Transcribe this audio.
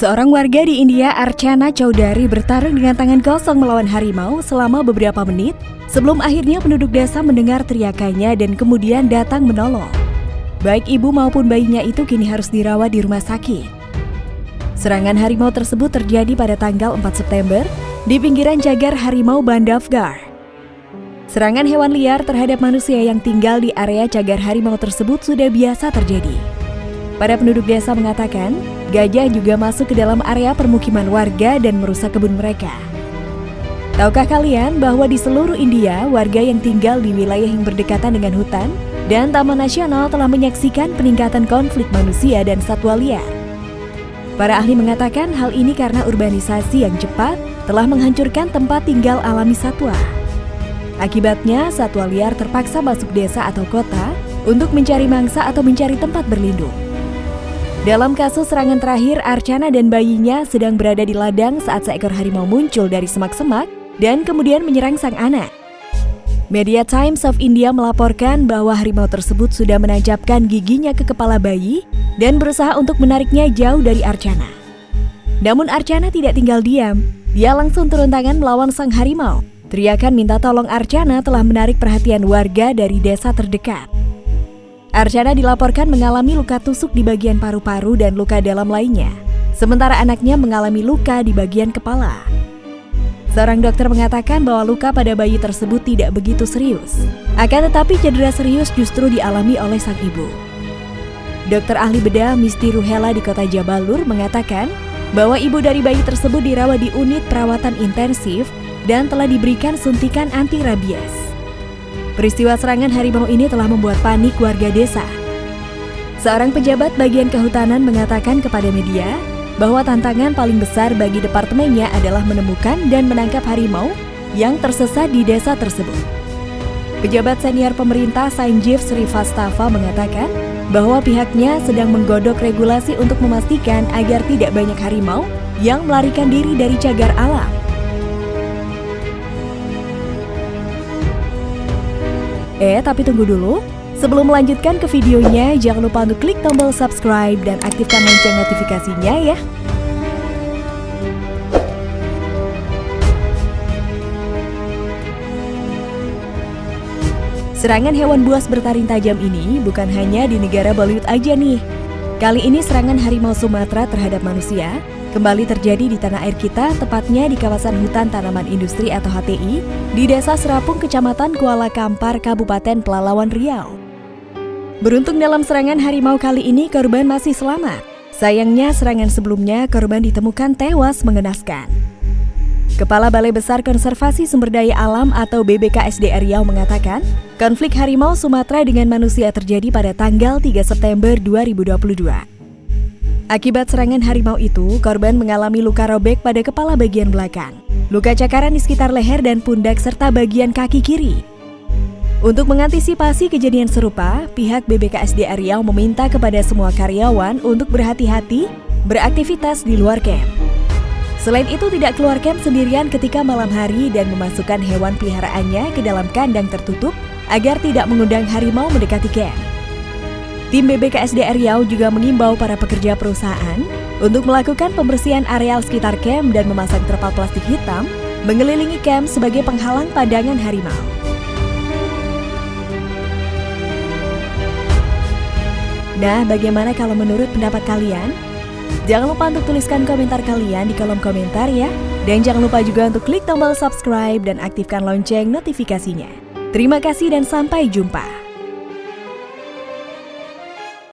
Seorang warga di India, Archana Chaudhary, bertarung dengan tangan kosong melawan harimau selama beberapa menit sebelum akhirnya penduduk desa mendengar teriakannya dan kemudian datang menolong. Baik ibu maupun bayinya itu kini harus dirawat di rumah sakit. Serangan harimau tersebut terjadi pada tanggal 4 September di pinggiran cagar harimau Bandavgar. Serangan hewan liar terhadap manusia yang tinggal di area cagar harimau tersebut sudah biasa terjadi. Para penduduk desa mengatakan, gajah juga masuk ke dalam area permukiman warga dan merusak kebun mereka. Tahukah kalian bahwa di seluruh India, warga yang tinggal di wilayah yang berdekatan dengan hutan dan taman nasional telah menyaksikan peningkatan konflik manusia dan satwa liar. Para ahli mengatakan hal ini karena urbanisasi yang cepat telah menghancurkan tempat tinggal alami satwa. Akibatnya, satwa liar terpaksa masuk desa atau kota untuk mencari mangsa atau mencari tempat berlindung. Dalam kasus serangan terakhir, Archana dan bayinya sedang berada di ladang saat seekor harimau muncul dari semak-semak dan kemudian menyerang sang anak. Media Times of India melaporkan bahwa harimau tersebut sudah menancapkan giginya ke kepala bayi dan berusaha untuk menariknya jauh dari Archana. Namun Archana tidak tinggal diam, dia langsung turun tangan melawan sang harimau. Teriakan minta tolong Archana telah menarik perhatian warga dari desa terdekat. Archana dilaporkan mengalami luka tusuk di bagian paru-paru dan luka dalam lainnya, sementara anaknya mengalami luka di bagian kepala. Seorang dokter mengatakan bahwa luka pada bayi tersebut tidak begitu serius. Akan tetapi cedera serius justru dialami oleh sang ibu. Dokter ahli bedah Misti Ruhela di kota Jabalur mengatakan bahwa ibu dari bayi tersebut dirawat di unit perawatan intensif dan telah diberikan suntikan anti rabies. Peristiwa serangan harimau ini telah membuat panik warga desa. Seorang pejabat bagian kehutanan mengatakan kepada media bahwa tantangan paling besar bagi departemennya adalah menemukan dan menangkap harimau yang tersesat di desa tersebut. Pejabat senior pemerintah Sanjeev Srivastava mengatakan bahwa pihaknya sedang menggodok regulasi untuk memastikan agar tidak banyak harimau yang melarikan diri dari cagar alam. Eh, tapi tunggu dulu. Sebelum melanjutkan ke videonya, jangan lupa untuk klik tombol subscribe dan aktifkan lonceng notifikasinya ya. Serangan hewan buas bertaring tajam ini bukan hanya di negara Bollywood aja nih. Kali ini serangan harimau Sumatera terhadap manusia kembali terjadi di tanah air kita, tepatnya di kawasan hutan tanaman industri atau HTI, di Desa Serapung, Kecamatan Kuala Kampar, Kabupaten Pelalawan Riau. Beruntung dalam serangan harimau kali ini korban masih selamat. Sayangnya serangan sebelumnya korban ditemukan tewas mengenaskan. Kepala Balai Besar Konservasi Sumber Daya Alam atau BBKSDR Riau mengatakan, konflik harimau Sumatera dengan manusia terjadi pada tanggal 3 September 2022. Akibat serangan harimau itu, korban mengalami luka robek pada kepala bagian belakang, luka cakaran di sekitar leher dan pundak serta bagian kaki kiri. Untuk mengantisipasi kejadian serupa, pihak BBKSDA Riau meminta kepada semua karyawan untuk berhati-hati beraktivitas di luar camp. Selain itu tidak keluar camp sendirian ketika malam hari dan memasukkan hewan peliharaannya ke dalam kandang tertutup agar tidak mengundang harimau mendekati camp. Tim BBKSDR Riau juga mengimbau para pekerja perusahaan untuk melakukan pembersihan areal sekitar camp dan memasang terpal plastik hitam mengelilingi camp sebagai penghalang pandangan harimau. Nah, bagaimana kalau menurut pendapat kalian? Jangan lupa untuk tuliskan komentar kalian di kolom komentar ya. Dan jangan lupa juga untuk klik tombol subscribe dan aktifkan lonceng notifikasinya. Terima kasih dan sampai jumpa.